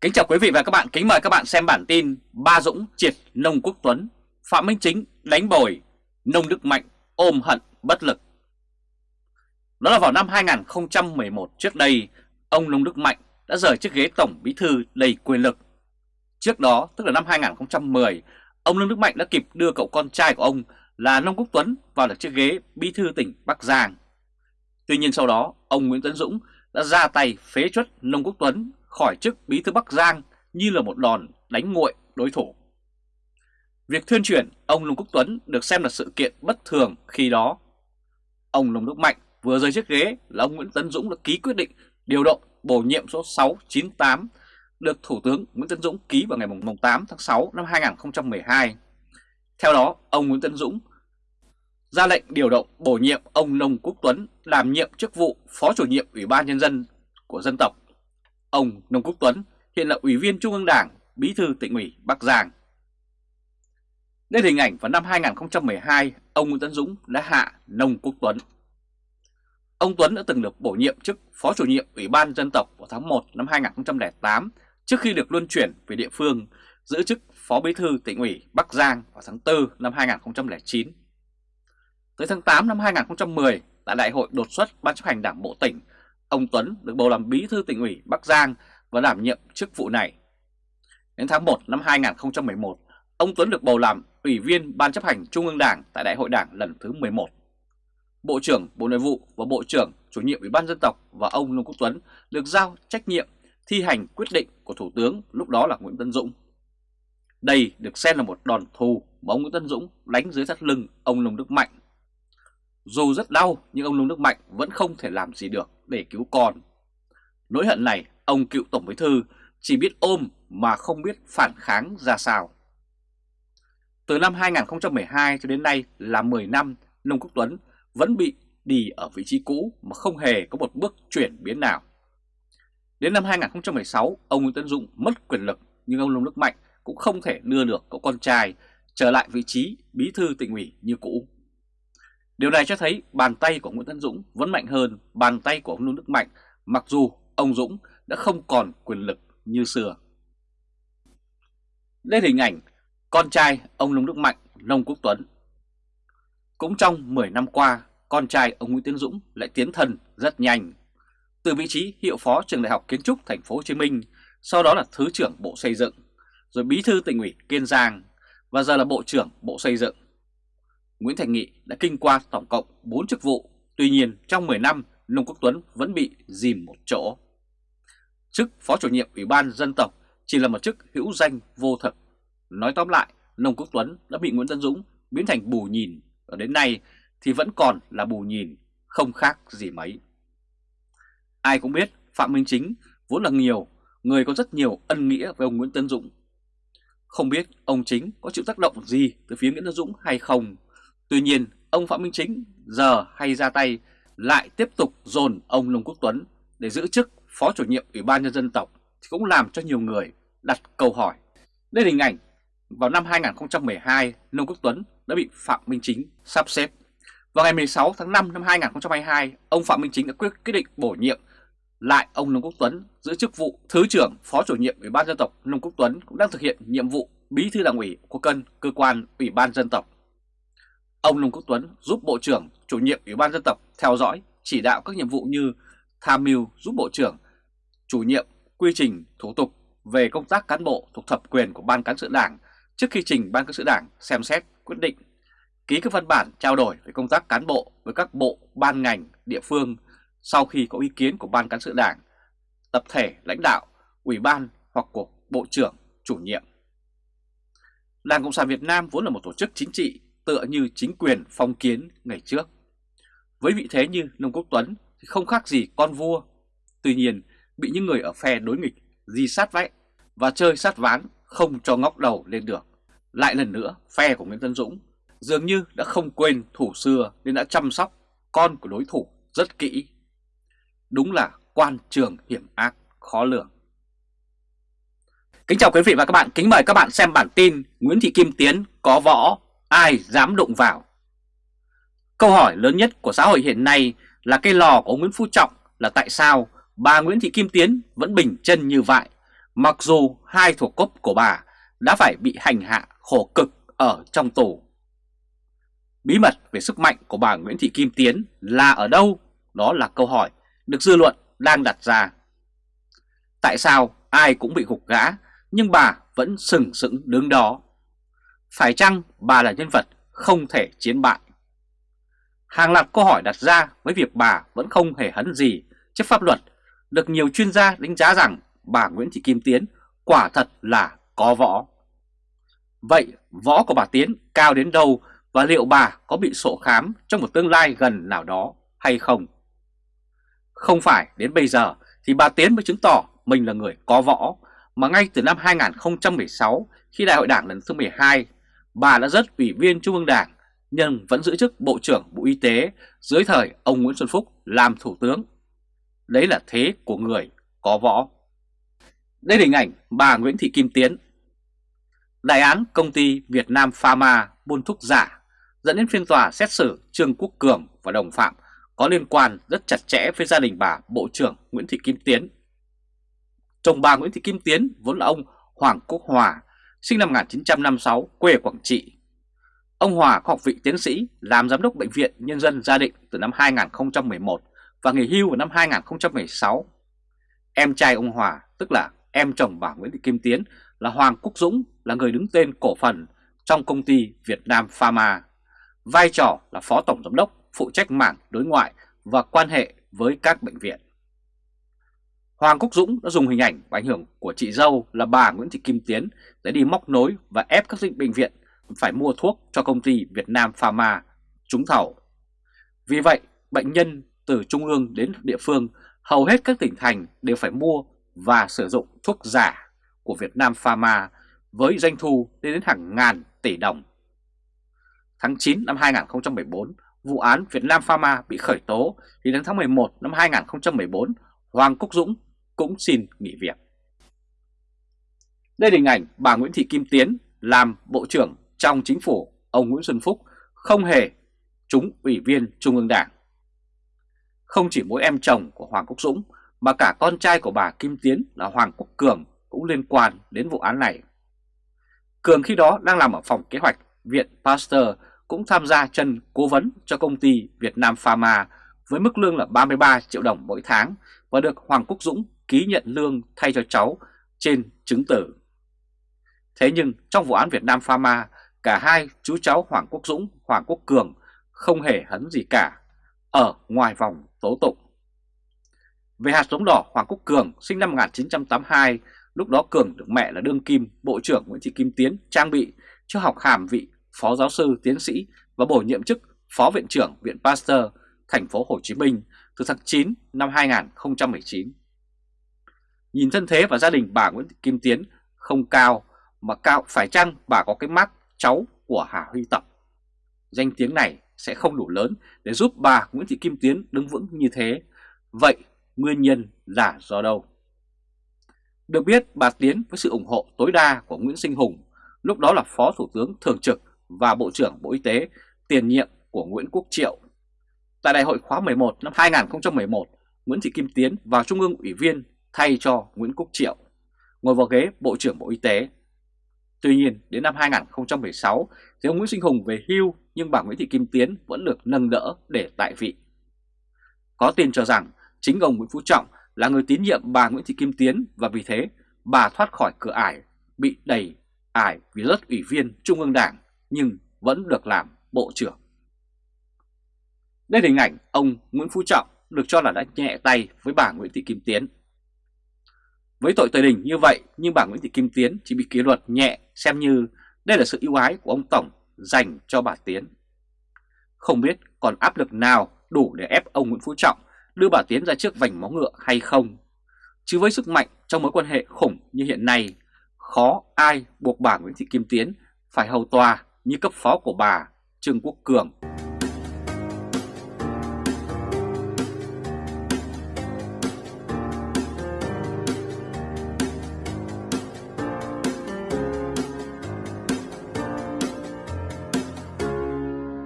Kính chào quý vị và các bạn, kính mời các bạn xem bản tin Ba Dũng triệt Nông Quốc Tuấn, Phạm Minh Chính đánh bồi, Nông Đức Mạnh ôm hận bất lực. Đó là vào năm 2011 trước đây, ông Nông Đức Mạnh đã rời chiếc ghế Tổng Bí Thư đầy quyền lực. Trước đó, tức là năm 2010, ông Nông Đức Mạnh đã kịp đưa cậu con trai của ông là Nông Quốc Tuấn vào được chiếc ghế Bí Thư tỉnh Bắc Giang. Tuy nhiên sau đó, ông Nguyễn Tấn Dũng đã ra tay phế chuất Nông Quốc Tuấn khỏi chức bí thư Bắc Giang như là một đòn đánh nguội đối thủ. Việc thuyên chuyển ông Nông Quốc Tuấn được xem là sự kiện bất thường khi đó. Ông Nông Đức Mạnh vừa rời chiếc ghế là ông Nguyễn Tấn Dũng đã ký quyết định điều động bổ nhiệm số 698 được Thủ tướng Nguyễn Tấn Dũng ký vào ngày 8 tháng 6 năm 2012. Theo đó, ông Nguyễn Tấn Dũng ra lệnh điều động bổ nhiệm ông Nông Quốc Tuấn làm nhiệm chức vụ Phó chủ nhiệm Ủy ban Nhân dân của dân tộc Ông Nông Quốc Tuấn hiện là Ủy viên Trung ương Đảng, Bí thư tỉnh ủy Bắc Giang. Đây hình ảnh vào năm 2012, ông Nguyễn Tấn Dũng đã hạ Nông Quốc Tuấn. Ông Tuấn đã từng được bổ nhiệm chức Phó chủ nhiệm Ủy ban Dân tộc vào tháng 1 năm 2008 trước khi được luân chuyển về địa phương giữ chức Phó Bí thư tỉnh ủy Bắc Giang vào tháng 4 năm 2009. Tới tháng 8 năm 2010, tại Đại hội đột xuất Ban chấp hành Đảng Bộ tỉnh, ông Tuấn được bầu làm bí thư tỉnh ủy Bắc Giang và đảm nhiệm chức vụ này. Đến tháng 1 năm 2011, ông Tuấn được bầu làm ủy viên Ban chấp hành Trung ương Đảng tại Đại hội Đảng lần thứ 11. Bộ trưởng Bộ Nội vụ và Bộ trưởng chủ nhiệm Ủy ban dân tộc và ông Nông Quốc Tuấn được giao trách nhiệm thi hành quyết định của Thủ tướng lúc đó là Nguyễn Tân Dũng. Đây được xem là một đòn thù mà ông Nguyễn Tân Dũng đánh dưới thắt lưng ông Nông Đức Mạnh. Dù rất đau nhưng ông Nông Đức Mạnh vẫn không thể làm gì được để cứu con. Nỗi hận này, ông cựu Tổng Bí Thư chỉ biết ôm mà không biết phản kháng ra sao. Từ năm 2012 cho đến nay là 10 năm, Nông Quốc Tuấn vẫn bị đi ở vị trí cũ mà không hề có một bước chuyển biến nào. Đến năm 2016, ông Nguyễn Tấn Dũng mất quyền lực nhưng ông Nông Đức Mạnh cũng không thể đưa được cậu con trai trở lại vị trí bí thư tỉnh ủy như cũ. Điều này cho thấy bàn tay của Nguyễn Tấn Dũng vẫn mạnh hơn bàn tay của ông Nông Đức Mạnh mặc dù ông Dũng đã không còn quyền lực như xưa. Đây hình ảnh con trai ông Nông Đức Mạnh, Nông Quốc Tuấn. Cũng trong 10 năm qua, con trai ông Nguyễn Tiến Dũng lại tiến thân rất nhanh. Từ vị trí hiệu phó trường đại học kiến trúc thành phố Hồ Chí Minh, sau đó là thứ trưởng Bộ Xây dựng, rồi bí thư tỉnh ủy Kiên Giang và giờ là Bộ trưởng Bộ Xây dựng. Nguyễn Thành Nghị đã kinh qua tổng cộng 4 chức vụ, tuy nhiên trong 10 năm Nông Quốc Tuấn vẫn bị dìm một chỗ. Chức Phó chủ nhiệm Ủy ban Dân tộc chỉ là một chức hữu danh vô thực. Nói tóm lại, Nông Quốc Tuấn đã bị Nguyễn Tân Dũng biến thành bù nhìn, và đến nay thì vẫn còn là bù nhìn, không khác gì mấy. Ai cũng biết Phạm Minh Chính vốn là nhiều, người có rất nhiều ân nghĩa với ông Nguyễn Tân Dũng. Không biết ông Chính có chịu tác động gì từ phía Nguyễn Tân Dũng hay không, Tuy nhiên, ông Phạm Minh Chính giờ hay ra tay lại tiếp tục dồn ông Nông Quốc Tuấn để giữ chức Phó chủ nhiệm Ủy ban Nhân dân tộc thì cũng làm cho nhiều người đặt câu hỏi. Đây là hình ảnh vào năm 2012 Nông Quốc Tuấn đã bị Phạm Minh Chính sắp xếp. Vào ngày 16 tháng 5 năm 2022, ông Phạm Minh Chính đã quyết quyết định bổ nhiệm lại ông Nông Quốc Tuấn giữ chức vụ Thứ trưởng Phó chủ nhiệm Ủy ban Dân tộc Nông Quốc Tuấn cũng đang thực hiện nhiệm vụ Bí thư Đảng ủy của cân cơ quan Ủy ban Dân tộc Ông Nông Quốc Tuấn giúp Bộ trưởng chủ nhiệm Ủy ban Dân tộc theo dõi, chỉ đạo các nhiệm vụ như tham mưu giúp Bộ trưởng chủ nhiệm quy trình thủ tục về công tác cán bộ thuộc thẩm quyền của Ban Cán sự Đảng trước khi trình Ban Cán sự Đảng xem xét quyết định, ký các văn bản trao đổi về công tác cán bộ với các bộ, ban ngành, địa phương sau khi có ý kiến của Ban Cán sự Đảng, tập thể lãnh đạo, ủy ban hoặc của Bộ trưởng chủ nhiệm. Đảng Cộng sản Việt Nam vốn là một tổ chức chính trị tựa như chính quyền phong kiến ngày trước. Với vị thế như Nông Quốc Tuấn thì không khác gì con vua. Tuy nhiên, bị những người ở phe đối nghịch di sát vách và chơi sát ván không cho ngóc đầu lên được. Lại lần nữa, phe của Nguyễn Tân Dũng dường như đã không quên thủ xưa nên đã chăm sóc con của đối thủ rất kỹ. Đúng là quan trường hiểm ác khó lường. Kính chào quý vị và các bạn, kính mời các bạn xem bản tin Nguyễn Thị Kim Tiến có võ ai dám đụng vào. Câu hỏi lớn nhất của xã hội hiện nay là cây lò của ông Nguyễn Phú Trọng là tại sao bà Nguyễn Thị Kim Tiến vẫn bình chân như vậy, Mặc dù hai thuộc cấp của bà đã phải bị hành hạ khổ cực ở trong tù. Bí mật về sức mạnh của bà Nguyễn Thị Kim Tiến là ở đâu? Đó là câu hỏi được dư luận đang đặt ra. Tại sao ai cũng bị gục gã, nhưng bà vẫn sừng sững đứng đó? Phải chăng bà là nhân vật không thể chiến bại? Hàng loạt câu hỏi đặt ra với việc bà vẫn không hề hấn gì trước pháp luật được nhiều chuyên gia đánh giá rằng bà Nguyễn Thị Kim Tiến quả thật là có võ. Vậy võ của bà Tiến cao đến đâu và liệu bà có bị sổ khám trong một tương lai gần nào đó hay không? Không phải đến bây giờ thì bà Tiến mới chứng tỏ mình là người có võ, mà ngay từ năm 2016 khi Đại hội Đảng lần thứ 12, bà đã rất ủy viên Trung ương Đảng nhưng vẫn giữ chức Bộ trưởng Bộ Y tế dưới thời ông Nguyễn Xuân Phúc làm Thủ tướng. Đấy là thế của người có võ. Đây là hình ảnh bà Nguyễn Thị Kim Tiến. Đại án công ty Việt Nam Pharma buôn thuốc giả dẫn đến phiên tòa xét xử Trương Quốc Cường và đồng phạm có liên quan rất chặt chẽ với gia đình bà Bộ trưởng Nguyễn Thị Kim Tiến. Chồng bà Nguyễn Thị Kim Tiến vốn là ông Hoàng Quốc Hòa, sinh năm 1956, quê Quảng Trị. Ông Hòa có học vị tiến sĩ, làm giám đốc Bệnh viện Nhân dân Gia Định từ năm 2011 và nghỉ hưu vào năm 2016. Em trai ông Hòa, tức là em chồng bà Nguyễn Thị Kim Tiến, là Hoàng Quốc Dũng, là người đứng tên cổ phần trong công ty Việt Nam Pharma. Vai trò là Phó Tổng Giám đốc phụ trách mảng đối ngoại và quan hệ với các bệnh viện. Hoàng Quốc Dũng đã dùng hình ảnh và ảnh hưởng của chị dâu là bà Nguyễn Thị Kim Tiến để đi móc nối và ép các bệnh viện phải mua thuốc cho công ty Việt Nam Pharma trúng thầu. Vì vậy, bệnh nhân từ trung ương đến địa phương, hầu hết các tỉnh thành đều phải mua và sử dụng thuốc giả của Việt Nam Pharma với doanh thu lên đến hàng ngàn tỷ đồng. Tháng 9 năm 2014, vụ án Việt Nam Pharma bị khởi tố thì đến tháng 11 năm 2014, Hoàng Quốc Dũng cũng xin nghỉ việc. Đây là hình ảnh bà Nguyễn Thị Kim Tiến làm Bộ trưởng trong chính phủ, ông Nguyễn Xuân Phúc, không hề trúng ủy viên Trung ương Đảng. Không chỉ mỗi em chồng của Hoàng Quốc Dũng, mà cả con trai của bà Kim Tiến là Hoàng Quốc Cường cũng liên quan đến vụ án này. Cường khi đó đang làm ở phòng kế hoạch Viện Pasteur, cũng tham gia chân cố vấn cho công ty Việt Nam Pharma với mức lương là 33 triệu đồng mỗi tháng và được Hoàng Quốc Dũng ký nhận lương thay cho cháu trên chứng tử. Thế nhưng trong vụ án Việt Nam Pharma, cả hai chú cháu Hoàng Quốc Dũng, Hoàng Quốc Cường không hề hấn gì cả ở ngoài vòng tố tụng. Về hạt giống đỏ Hoàng Quốc Cường sinh năm 1982, lúc đó Cường được mẹ là đương kim Bộ trưởng Nguyễn Thị Kim Tiến trang bị cho học hàm vị Phó giáo sư tiến sĩ và bổ nhiệm chức Phó Viện trưởng Viện Pasteur thành phố Hồ Chí Minh từ tháng 9 năm 2019. Nhìn thân thế và gia đình bà Nguyễn Thị Kim Tiến không cao mà cao phải chăng bà có cái mắt cháu của Hà Huy Tập. Danh tiếng này sẽ không đủ lớn để giúp bà Nguyễn Thị Kim Tiến đứng vững như thế. Vậy nguyên nhân là do đâu? Được biết bà Tiến với sự ủng hộ tối đa của Nguyễn Sinh Hùng, lúc đó là Phó Thủ tướng Thường trực và Bộ trưởng Bộ Y tế tiền nhiệm của Nguyễn Quốc Triệu. Tại đại hội khóa 11 năm 2011, Nguyễn Thị Kim Tiến vào Trung ương ủy viên thay cho Nguyễn Quốc Triệu, ngồi vào ghế Bộ trưởng Bộ Y tế. Tuy nhiên, đến năm 2016 thì ông Nguyễn Sinh Hùng về hưu nhưng bà Nguyễn Thị Kim Tiến vẫn được nâng đỡ để tại vị. Có tin cho rằng chính ông Nguyễn Phú Trọng là người tín nhiệm bà Nguyễn Thị Kim Tiến và vì thế bà thoát khỏi cửa ải, bị đầy ải vì rất ủy viên Trung ương Đảng nhưng vẫn được làm Bộ trưởng. Đây là hình ảnh ông Nguyễn Phú Trọng được cho là đã nhẹ tay với bà Nguyễn Thị Kim Tiến. Với tội tời đình như vậy nhưng bà Nguyễn Thị Kim Tiến chỉ bị kỷ luật nhẹ xem như đây là sự ưu ái của ông Tổng dành cho bà Tiến. Không biết còn áp lực nào đủ để ép ông Nguyễn Phú Trọng đưa bà Tiến ra trước vành móng ngựa hay không. Chứ với sức mạnh trong mối quan hệ khủng như hiện nay, khó ai buộc bà Nguyễn Thị Kim Tiến phải hầu tòa như cấp phó của bà Trương Quốc Cường.